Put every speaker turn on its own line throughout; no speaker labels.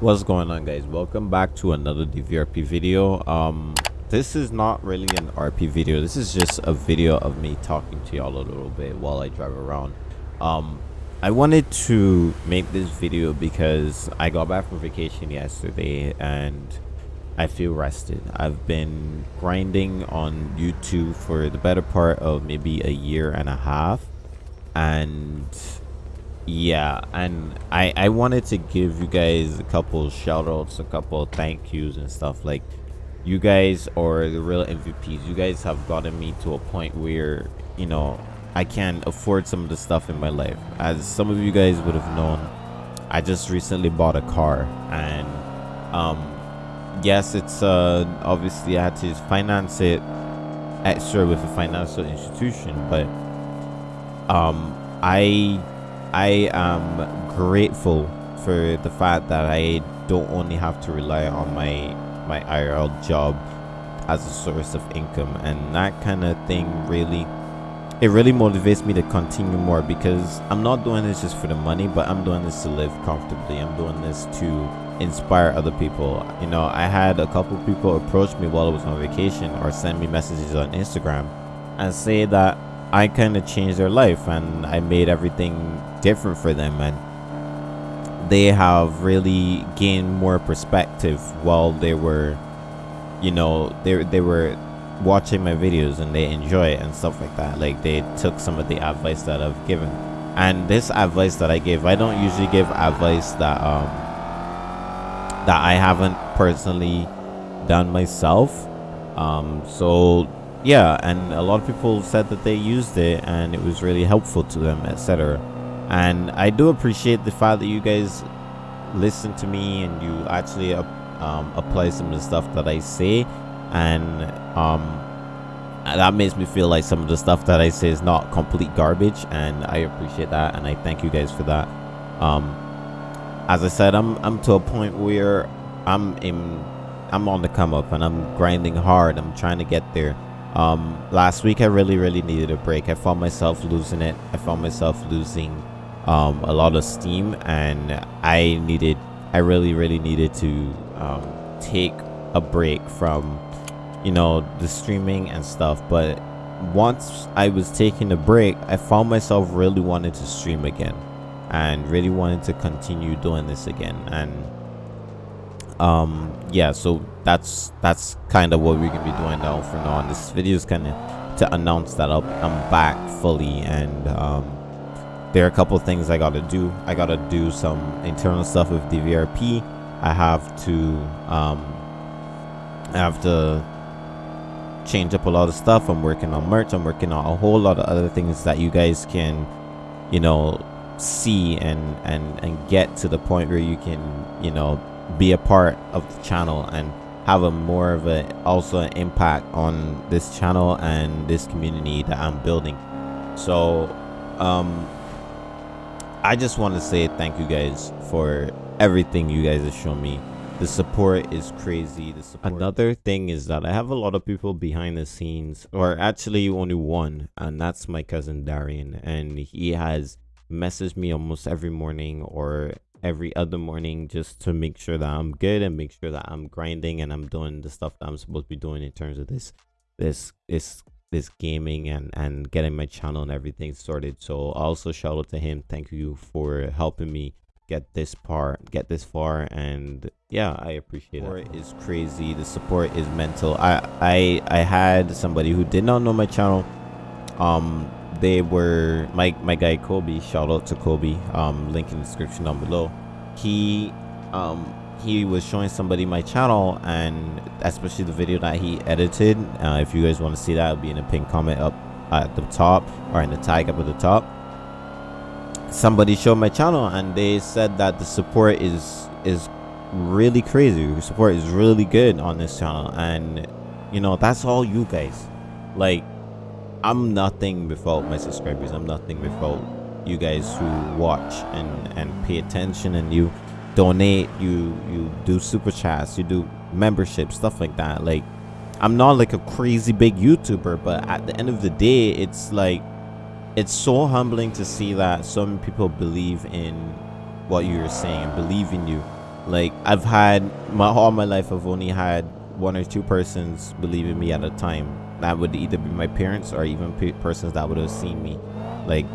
what's going on guys? Welcome back to another dvrp video. Um this is not really an rp video. This is just a video of me talking to y'all a little bit while i drive around. Um i wanted to make this video because i got back from vacation yesterday and i feel rested. I've been grinding on youtube for the better part of maybe a year and a half and yeah and i i wanted to give you guys a couple shout outs a couple thank yous and stuff. Like you guys are the real mvps you guys have gotten me to a point where you know i can afford some of the stuff in my life. As some of you guys would have known i just recently bought a car and um yes it's uh obviously i had to finance it extra with a financial institution but um i I am grateful for the fact that I don't only have to rely on my my IRL job as a source of income and that kind of thing really it really motivates me to continue more because I'm not doing this just for the money but I'm doing this to live comfortably. I'm doing this to inspire other people. You know I had a couple people approach me while I was on vacation or send me messages on Instagram and say that I kind of changed their life and I made everything different for them and they have really gained more perspective while they were you know they, they were watching my videos and they enjoy it and stuff like that. Like they took some of the advice that I've given. And this advice that I give I don't usually give advice that um that I haven't personally done myself. Um so yeah and a lot of people said that they used it and it was really helpful to them etc and i do appreciate the fact that you guys listen to me and you actually um, apply some of the stuff that i say. And um that makes me feel like some of the stuff that i say is not complete garbage and i appreciate that and i thank you guys for that. Um as i said i'm i'm to a point where i'm in i'm on the come up and i'm grinding hard. I'm trying to get there um last week i really really needed a break. I found myself losing it. I found myself losing um a lot of steam and i needed i really really needed to um take a break from you know the streaming and stuff. But once i was taking a break i found myself really wanting to stream again and really wanted to continue doing this again. And um yeah so that's that's kind of what we're gonna be doing now for now and this video is kind of to announce that i am back fully and um there are a couple things i gotta do. I gotta do some internal stuff with dvrp i have to um i have to change up a lot of stuff. I'm working on merch. I'm working on a whole lot of other things that you guys can you know see and and and get to the point where you can you know be a part of the channel and have a more of a also an impact on this channel and this community that i'm building so um i just want to say thank you guys for everything you guys have shown me the support is crazy the support. another thing is that i have a lot of people behind the scenes or actually only one and that's my cousin darian and he has messaged me almost every morning or every other morning just to make sure that I'm good and make sure that I'm grinding and I'm doing the stuff that I'm supposed to be doing in terms of this this this this gaming and and getting my channel and everything sorted. So also shout out to him. Thank you for helping me get this part get this far. And yeah i appreciate it. It's crazy. The support is mental. I i i had somebody who did not know my channel. Um they were my my guy kobe shout out to kobe um link in the description down below. He um he was showing somebody my channel and especially the video that he edited uh, if you guys want to see that it'll be in a pinned comment up at the top or in the tag up at the top. Somebody showed my channel and they said that the support is is really crazy. The support is really good on this channel and you know that's all you guys. Like I'm nothing without my subscribers. I'm nothing without you guys who watch and and pay attention and you donate. You you do super chats. You do membership stuff like that. Like I'm not like a crazy big YouTuber, but at the end of the day, it's like it's so humbling to see that some people believe in what you're saying and believe in you like i've had my all my life i've only had one or two persons believe in me at a time that would either be my parents or even pe- persons that would have seen me. Like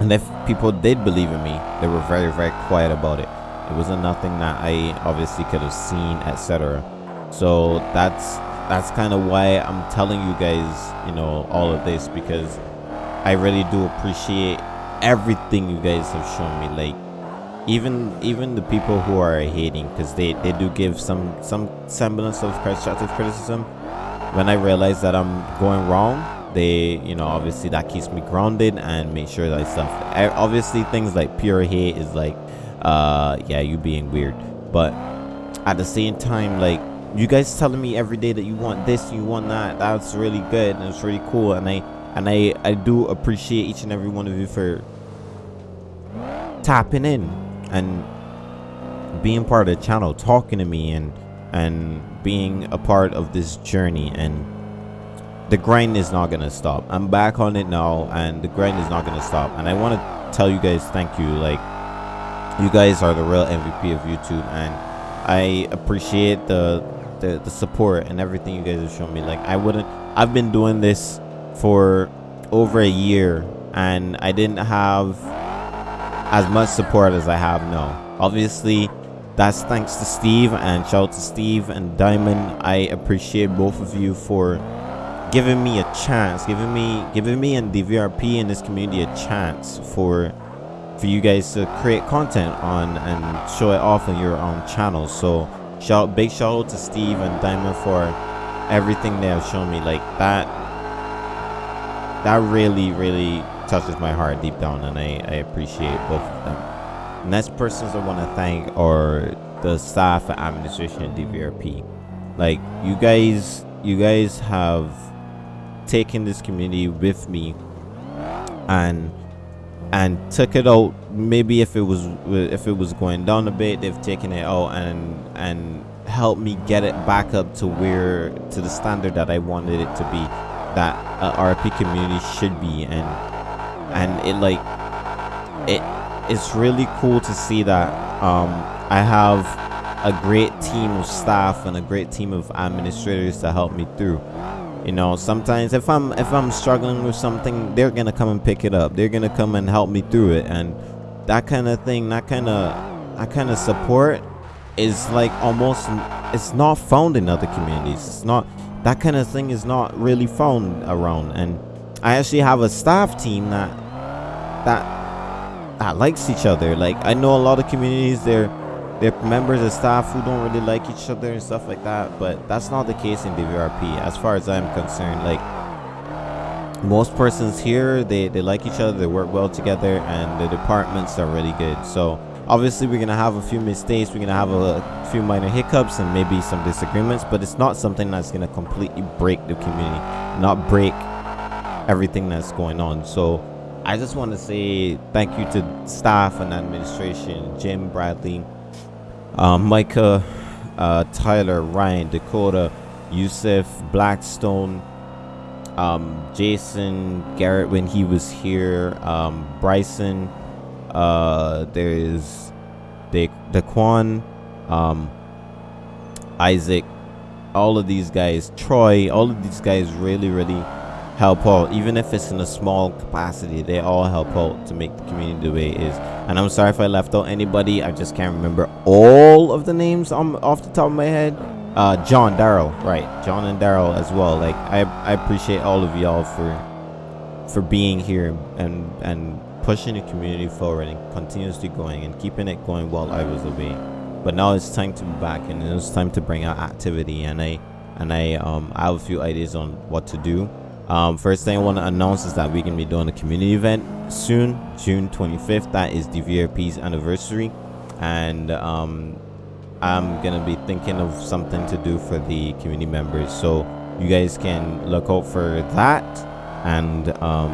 and if people did believe in me they were very very quiet about it. It wasn't nothing that i obviously could have seen etc so that's that's kind of why i'm telling you guys you know all of this because i really do appreciate everything you guys have shown me. Like even even the people who are hating because they they do give some some semblance of constructive criticism when i realize that i'm going wrong they you know obviously that keeps me grounded and make sure that stuff obviously things like pure hate is like uh yeah you being weird. But at the same time like you guys telling me every day that you want this you want that that's really good and it's really cool. And i and i i do appreciate each and every one of you for tapping in and being part of the channel talking to me and and being a part of this journey and the grind is not gonna stop. I'm back on it now and the grind is not gonna stop. And i want to tell you guys thank you. Like you guys are the real mvp of youtube and i appreciate the the, the support and everything you guys have shown me. Like i wouldn't i've been doing this for over a year and i didn't have as much support as i have now. Obviously that's thanks to steve and shout out to steve and diamond. I appreciate both of you for giving me a chance giving me giving me and the vrp in this community a chance for for you guys to create content on and show it off on your own channel. So shout big shout out to steve and diamond for everything they have shown me. Like that that really really touches my heart deep down and i i appreciate both of them next persons i want to thank are the staff and administration at dvrp like you guys you guys have taken this community with me and and took it out. Maybe if it was if it was going down a bit they've taken it out and and helped me get it back up to where to the standard that i wanted it to be that a rp community should be and and it like it it's really cool to see that um i have a great team of staff and a great team of administrators to help me through. You know sometimes if i'm if i'm struggling with something they're gonna come and pick it up. They're gonna come and help me through it. And that kind of thing that kind of that kind of support is like almost it's not found in other communities. It's not that kind of thing is not really found around. And i actually have a staff team that that that likes each other. Like i know a lot of communities they're they're members of staff who don't really like each other and stuff like that but that's not the case in dvrp as far as i'm concerned. Like most persons here they they like each other they work well together and the departments are really good. So obviously we're gonna have a few mistakes we're gonna have a few minor hiccups and maybe some disagreements but it's not something that's gonna completely break the community not break everything that's going on. So i just want to say thank you to staff and administration jim bradley uh, micah uh, tyler ryan dakota yusuf blackstone um, jason garrett when he was here um, bryson uh, there is the Daquan, um, Isaac, all of these guys, Troy, all of these guys really, really help out. Even if it's in a small capacity, they all help out to make the community the way it is. And I'm sorry if I left out anybody. I just can't remember all of the names on, off the top of my head. Uh, John, Daryl, right? John and Daryl as well. Like I, I appreciate all of y'all for for being here and and pushing the community forward and continuously going and keeping it going while I was away. But now it's time to be back and it's time to bring out activity and I and I um I have a few ideas on what to do. Um, first thing I want to announce is that we're gonna be doing a community event soon, June 25th. That is DVRP's anniversary, and um, I'm gonna be thinking of something to do for the community members. So you guys can look out for that. And um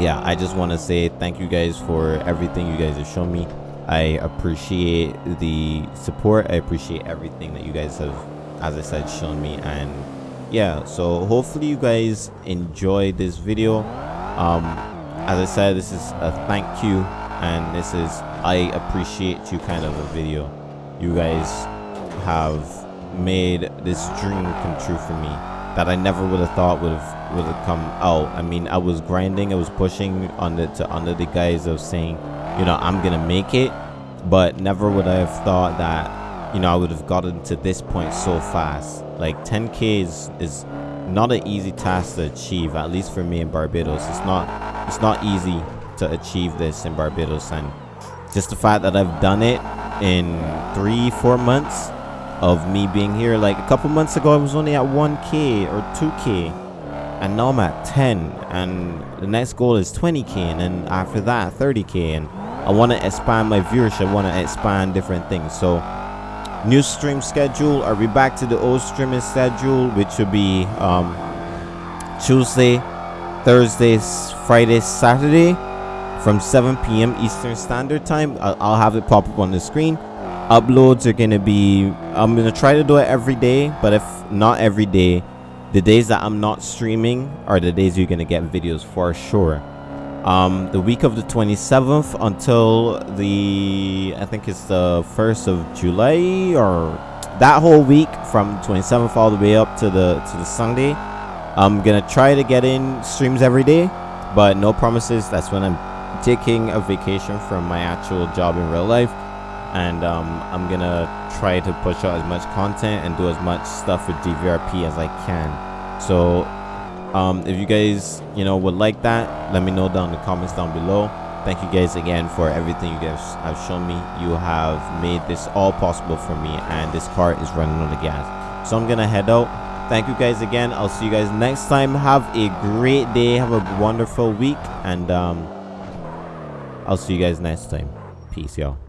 yeah i just want to say thank you guys for everything you guys have shown me. I appreciate the support. I appreciate everything that you guys have as i said shown me. And yeah so hopefully you guys enjoy this video um as i said this is a thank you and this is I appreciate you kind of a video. You guys have made this dream come true for me that I never would have thought would have would have come out. I mean, I was grinding, I was pushing under to under the guise of saying, you know, I'm gonna make it, but never would I have thought that, you know, I would have gotten to this point so fast. Like 10k is is not an easy task to achieve, at least for me in Barbados. It's not it's not easy to achieve this in Barbados and just the fact that I've done it in three, four months of me being here. Like a couple months ago, I was only at 1k or 2k, and now I'm at 10. And the next goal is 20k, and then after that, 30k. And I want to expand my viewership. I want to expand different things. So, new stream schedule. Are we back to the old streaming schedule, which would be um, Tuesday, Thursday, Friday, Saturday from 7 p.m. Eastern Standard Time. I'll, I'll have it pop up on the screen uploads are gonna be i'm gonna try to do it every day but if not every day the days that i'm not streaming are the days you're gonna get videos for sure um the week of the 27th until the i think it's the 1st of july or that whole week from 27th all the way up to the to the sunday. I'm gonna try to get in streams every day but no promises. That's when i'm taking a vacation from my actual job in real life. And um, I'm gonna try to push out as much content and do as much stuff with DVRP as I can. So um, if you guys you know would like that, let me know down in the comments down below. Thank you guys again for everything you guys have shown me. You have made this all possible for me, and this car is running on the gas. So I'm gonna head out. Thank you guys again. I'll see you guys next time. Have a great day. Have a wonderful week, and um, I'll see you guys next time. Peace, y'all.